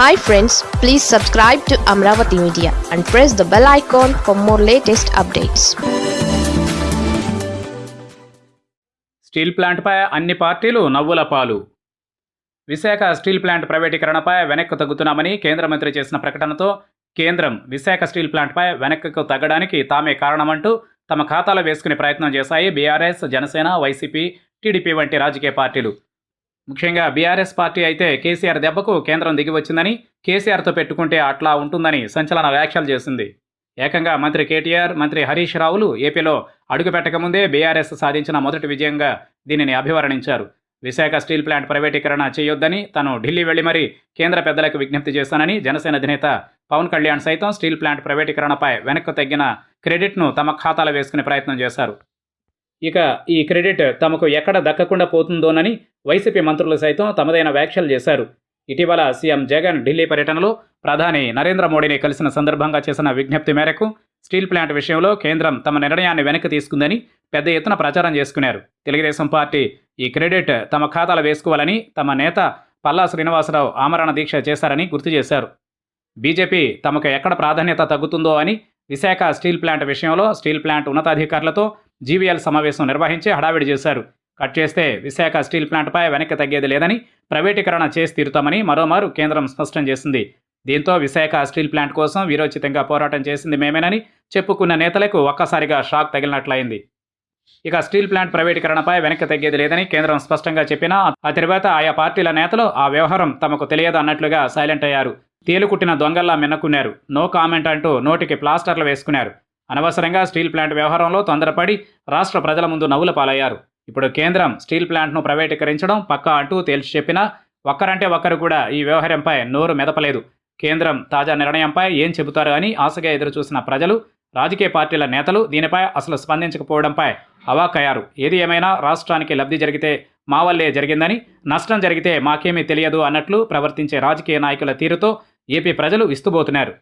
Hi friends please subscribe to Amaravati media and press the bell icon for more latest updates steel ప్లాంట్పై అన్ని పార్టీలు నవ్వుల పాలు. Visakha steel plant ప్రైవేటీకరణపై వెనక్కు తగ్గుతున్నామని కేంద్ర మంత్రి చేసిన ప్రకటనతో కేంద్రం విశాఖ స్టీల్ ప్లాంట్పై వెనక్కు తగ్గడానికి తామే కారణమంటూ తమ ఖాతాలో వేసుకునే ప్రయత్నం చేశాయి బీఆర్ఎస్ జనసేన వైసీపీ టీడీపీ వంటి రాజకీయ పార్టీలు. ముఖ్యంగా బీఆర్ఎస్ పార్టీ అయితే కేసీఆర్ దెబ్బకు కేంద్రం దిగి వచ్చిందని కేసీఆర్తో పెట్టుకుంటే అట్లా ఉంటుందని సంచలన వ్యాఖ్యలు చేసింది. ఏకంగా మంత్రి కేటీఆర్ మంత్రి హరీష్ రావులు ఏపీలో అడుగుపెట్టకముందే బీఆర్ఎస్ సాధించిన మొదటి విజయంగా దీనిని అభివర్ణించారు. విశాఖ స్టీల్ ప్లాంట్ ప్రైవేటీకరణ చేయొద్దని తాను ఢిల్లీ వెళ్ళి మరీ కేంద్ర పెద్దలకు విజ్ఞప్తి చేశానని జనసేన అధినేత పవన్ కళ్యాణ్ సైతం స్టీల్ ప్లాంట్ ప్రైవేటీకరణపై వెనక్కు తగ్గిన క్రెడిట్ను తమ ఖాతాలో వేసుకునే ప్రయత్నం చేశారు. ఇక ఈ క్రెడిట్ తమకు ఎక్కడ దక్కకుండా పోతుందోనని వైసీపీ మంత్రులు సైతం తమదైన వ్యాఖ్యలు చేశారు. ఇటీవల సీఎం జగన్ ఢిల్లీ పర్యటనలో ప్రధాని నరేంద్ర మోడీని కలిసిన సందర్భంగా చేసిన విజ్ఞప్తి మేరకు స్టీల్ ప్లాంట్ విషయంలో కేంద్రం తమ నిర్ణయాన్ని వెనక్కి తీసుకుందని పెద్ద ఎత్తున ప్రచారం చేసుకున్నారు. తెలుగుదేశం పార్టీ ఈ క్రెడిట్ తమ ఖాతాలో వేసుకోవాలని తమ నేత పల్లా శ్రీనివాసరావు ఆమరణ దీక్ష చేశారని గుర్తు చేశారు. బీజేపీ తమకు ఎక్కడ ప్రాధాన్యత తగ్గుతుందో అని విశాఖ స్టీల్ ప్లాంట్ విషయంలో స్టీల్ ప్లాంట్ ఉన్నతాధికారులతో జీవీఎల్ సమావేశం నిర్వహించి హడావిడి చేశారు. కట్ చేస్తే విశాఖ స్టీల్ ప్లాంట్పై వెనక్కి తగ్గేది లేదని ప్రైవేటీకరణ చేసి తీరుతామని మరోమారు కేంద్రం స్పష్టం చేసింది. దీంతో విశాఖ స్టీల్ ప్లాంట్ కోసం వీరోచితంగా పోరాటం చేసింది మేమేనని చెప్పుకున్న నేతలకు ఒక్కసారిగా షాక్ తగిలినట్లయింది. ఇక స్టీల్ ప్లాంట్ ప్రైవేటీకరణపై వెనక్కి తగ్గేది లేదని కేంద్రం స్పష్టంగా చెప్పినా ఆ తర్వాత ఆయా పార్టీల నేతలు ఆ వ్యవహారం తమకు తెలియదు అన్నట్లుగా సైలెంట్ అయ్యారు. తేలుకుట్టిన దొంగల్లా మిన్నకున్నారు. నో కామెంట్ అంటూ నోటికి ప్లాస్టర్లు వేసుకున్నారు. అనవసరంగా స్టీల్ ప్లాంట్ వ్యవహారంలో తొందరపడి రాష్ట్ర ప్రజల ముందు నవ్వుల పాలయ్యారు. ఇప్పుడు కేంద్రం స్టీల్ ప్లాంట్ను ప్రైవేటీకరించడం పక్కా అంటూ తేల్చి చెప్పినా ఒక్కరంటే ఒక్కరు కూడా ఈ వ్యవహారంపై నోరు మెదపలేదు. కేంద్రం తాజా నిర్ణయంపై ఏం చెబుతారు అని ఆశగా ఎదురుచూసిన ప్రజలు రాజకీయ పార్టీల నేతలు దీనిపై అసలు స్పందించకపోవడంపై అవాకయ్యారు ఏది ఏమైనా రాష్ట్రానికి లబ్ధి జరిగితే మా వల్లే జరిగిందని నష్టం జరిగితే మాకేమీ తెలియదు అన్నట్లు ప్రవర్తించే రాజకీయ నాయకుల తీరుతో ఏపీ ప్రజలు విస్తుబోతున్నారు.